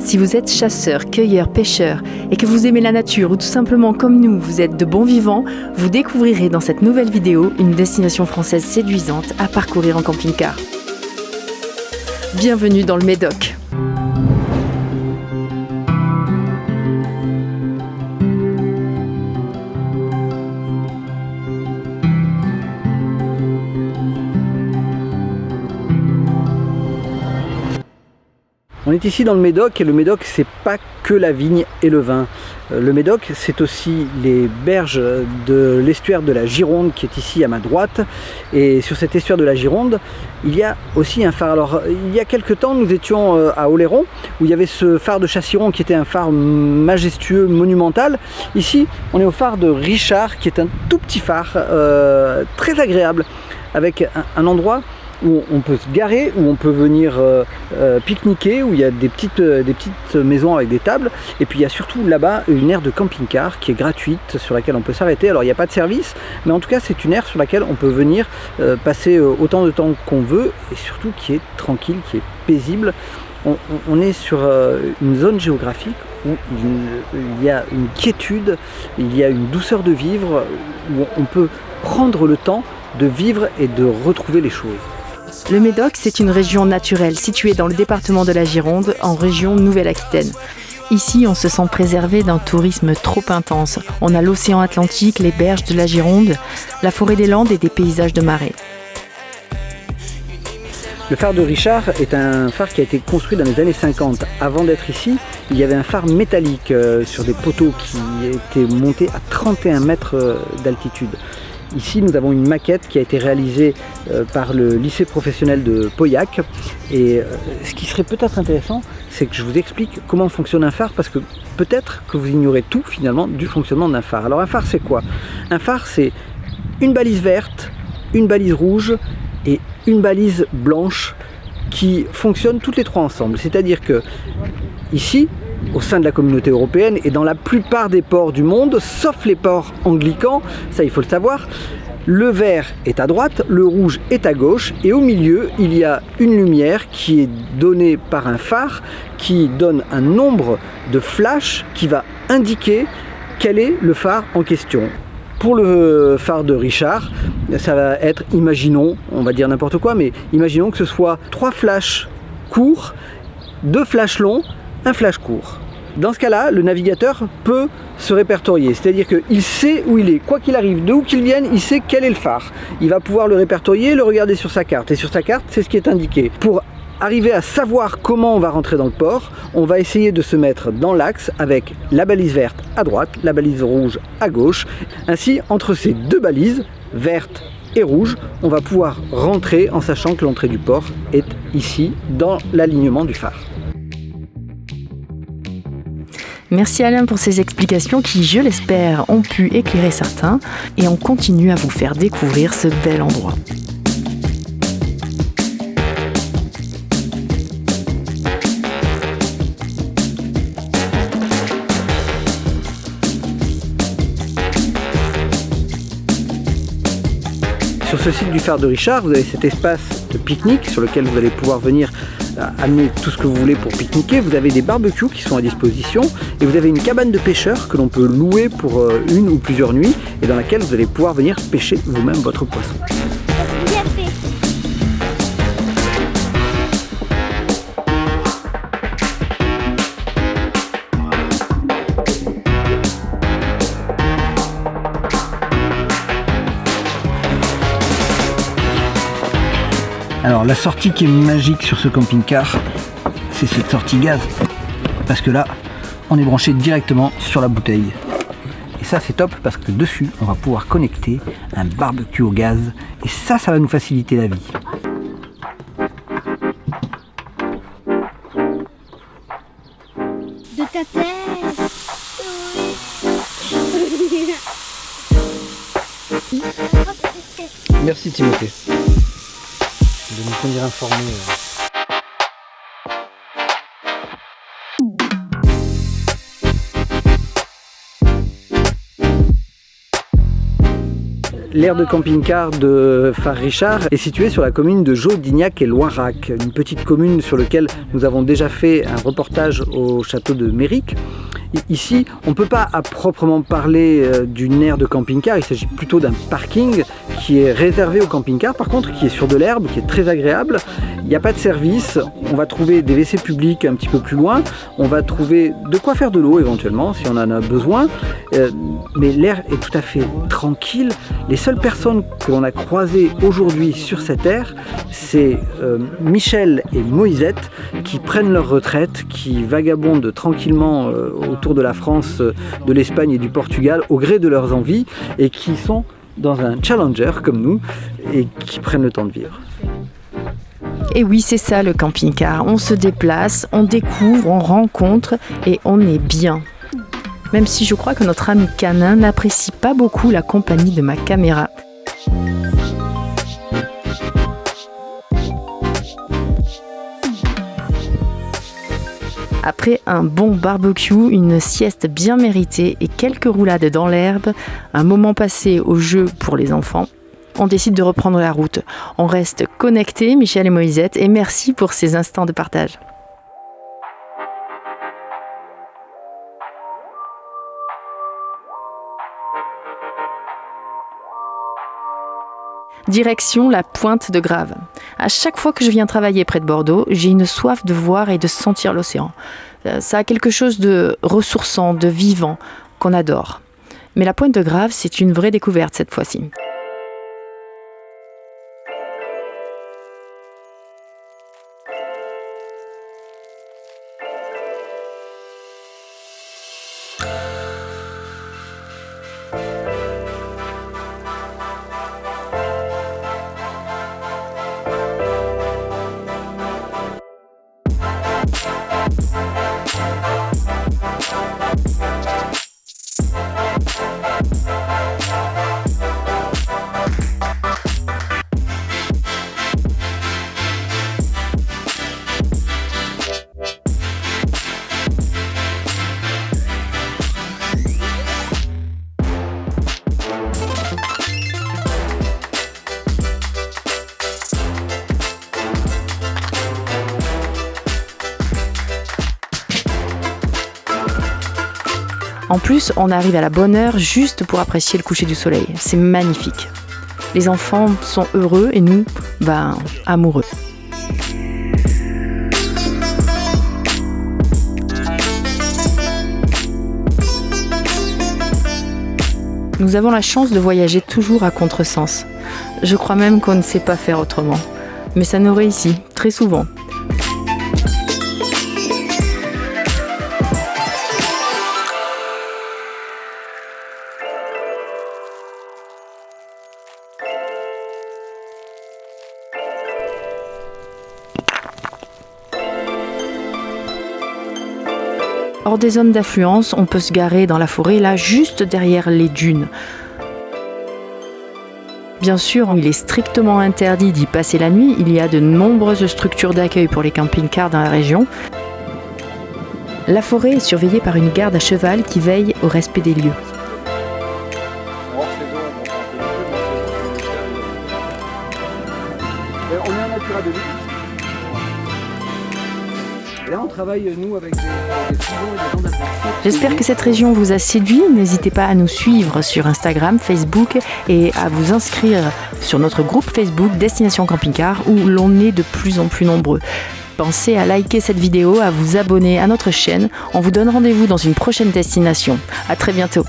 Si vous êtes chasseur, cueilleur, pêcheur et que vous aimez la nature ou tout simplement comme nous, vous êtes de bons vivants, vous découvrirez dans cette nouvelle vidéo une destination française séduisante à parcourir en camping-car. Bienvenue dans le Médoc. On est ici dans le Médoc et le Médoc c'est pas que la vigne et le vin. Euh, le Médoc c'est aussi les berges de l'estuaire de la Gironde qui est ici à ma droite et sur cet estuaire de la Gironde il y a aussi un phare. Alors il y a quelques temps nous étions euh, à Oléron où il y avait ce phare de Chassiron qui était un phare majestueux, monumental. Ici on est au phare de Richard qui est un tout petit phare euh, très agréable avec un endroit où on peut se garer, où on peut venir euh, euh, pique-niquer, où il y a des petites, euh, des petites maisons avec des tables. Et puis il y a surtout là-bas une aire de camping-car qui est gratuite, sur laquelle on peut s'arrêter. Alors il n'y a pas de service, mais en tout cas c'est une aire sur laquelle on peut venir passer autant de temps qu'on veut et surtout qui est tranquille, qui est paisible. On, est sur une zone géographique où il y a une quiétude, il y a une douceur de vivre, où on peut prendre le temps de vivre et de retrouver les choses. Le Médoc, c'est une région naturelle située dans le département de la Gironde, en région Nouvelle-Aquitaine. Ici, on se sent préservé d'un tourisme trop intense. On a l'océan Atlantique, les berges de la Gironde, la forêt des Landes et des paysages de marée. Le phare de Richard est un phare qui a été construit dans les années 50. Avant d'être ici, il y avait un phare métallique euh, sur des poteaux qui étaient montés à 31 mètres euh, d'altitude. Ici, nous avons une maquette qui a été réalisée euh, par le lycée professionnel de Pauillac. Et euh, ce qui serait peut-être intéressant, c'est que je vous explique comment fonctionne un phare, parce que peut-être que vous ignorez tout finalement du fonctionnement d'un phare. Alors un phare, c'est quoi? Un phare, c'est une balise verte, une balise rouge et une balise blanche qui fonctionnent toutes les trois ensemble. C'est-à-dire que ici, au sein de la communauté européenne et dans la plupart des ports du monde, sauf les ports anglicans, ça il faut le savoir, le vert est à droite, le rouge est à gauche et au milieu il y a une lumière qui est donnée par un phare qui donne un nombre de flashs qui va indiquer quel est le phare en question. Pour le phare de Richard, ça va être, imaginons, on va dire n'importe quoi, mais imaginons que ce soit trois flashs courts, deux flashs longs un flash court. Dans ce cas-là, le navigateur peut se répertorier, c'est-à-dire qu'il sait où il est. Quoi qu'il arrive, de où qu'il vienne, il sait quel est le phare. Il va pouvoir le répertorier, le regarder sur sa carte. Et sur sa carte, c'est ce qui est indiqué. Pour arriver à savoir comment on va rentrer dans le port, on va essayer de se mettre dans l'axe avec la balise verte à droite, la balise rouge à gauche. Ainsi, entre ces deux balises, verte et rouge, on va pouvoir rentrer en sachant que l'entrée du port est ici, dans l'alignement du phare. Merci Alain pour ces explications qui, je l'espère, ont pu éclairer certains et on continue à vous faire découvrir ce bel endroit. Sur ce site du phare de Richard, vous avez cet espace de pique-nique sur lequel vous allez pouvoir venir amener tout ce que vous voulez pour pique-niquer. Vous avez des barbecues qui sont à disposition et vous avez une cabane de pêcheurs que l'on peut louer pour euh, une ou plusieurs nuits et dans laquelle vous allez pouvoir venir pêcher vous-même votre poisson. Alors la sortie qui est magique sur ce camping-car, c'est cette sortie gaz. Parce que là, on est branché directement sur la bouteille. Et ça c'est top parce que dessus, on va pouvoir connecter un barbecue au gaz. Et ça, ça va nous faciliter la vie. De ta tête Merci Timothée de nous tenir informés. Euh. L'aire de camping-car de Phare Richard est située sur la commune de Jaudignac et Loirac, une petite commune sur laquelle nous avons déjà fait un reportage au château de Méric. Ici, on ne peut pas à proprement parler euh, d'une aire de camping-car, il s'agit plutôt d'un parking qui est réservé au camping-car, par contre qui est sur de l'herbe, qui est très agréable. Il n'y a pas de service, on va trouver des WC publics un petit peu plus loin, on va trouver de quoi faire de l'eau éventuellement si on en a besoin, euh, mais l'air est tout à fait tranquille. Les seules personnes que l'on a croisées aujourd'hui sur cette aire, c'est euh, Michel et Moisette qui prennent leur retraite, qui vagabondent tranquillement autour de la France, de l'Espagne et du Portugal au gré de leurs envies et qui sont dans un challenger comme nous et qui prennent le temps de vivre. Et oui, c'est ça le camping-car. On se déplace, on découvre, on rencontre et on est bien. Même si je crois que notre ami canin n'apprécie pas beaucoup la compagnie de ma caméra. Après un bon barbecue, une sieste bien méritée et quelques roulades dans l'herbe, un moment passé au jeu pour les enfants, on décide de reprendre la route. On reste connectés, Michel et Moisette, et merci pour ces instants de partage. Direction la pointe de Grave. À chaque fois que je viens travailler près de Bordeaux, j'ai une soif de voir et de sentir l'océan. Euh, ça a quelque chose de ressourçant, de vivant, qu'on adore. Mais la pointe de Grave, c'est une vraie découverte cette fois-ci. Música En plus, on arrive à la bonne heure juste pour apprécier le coucher du soleil. C'est magnifique. Les enfants sont heureux et nous, ben, amoureux. Nous avons la chance de voyager toujours à contresens. Je crois même qu'on ne sait pas faire autrement. Mais ça nous réussit, très souvent. Hors des zones d'affluence, on peut se garer dans la forêt, là, juste derrière les dunes. Bien sûr, il est strictement interdit d'y passer la nuit. Il y a de nombreuses structures d'accueil pour les camping-cars dans la région. La forêt est surveillée par une garde à cheval qui veille au respect des lieux. J'espère que cette région vous a séduit. N'hésitez pas à nous suivre sur Instagram, Facebook et à vous inscrire sur notre groupe Facebook Destination Camping Car où l'on est de plus en plus nombreux. Pensez à liker cette vidéo, à vous abonner à notre chaîne. On vous donne rendez-vous dans une prochaine destination. À très bientôt.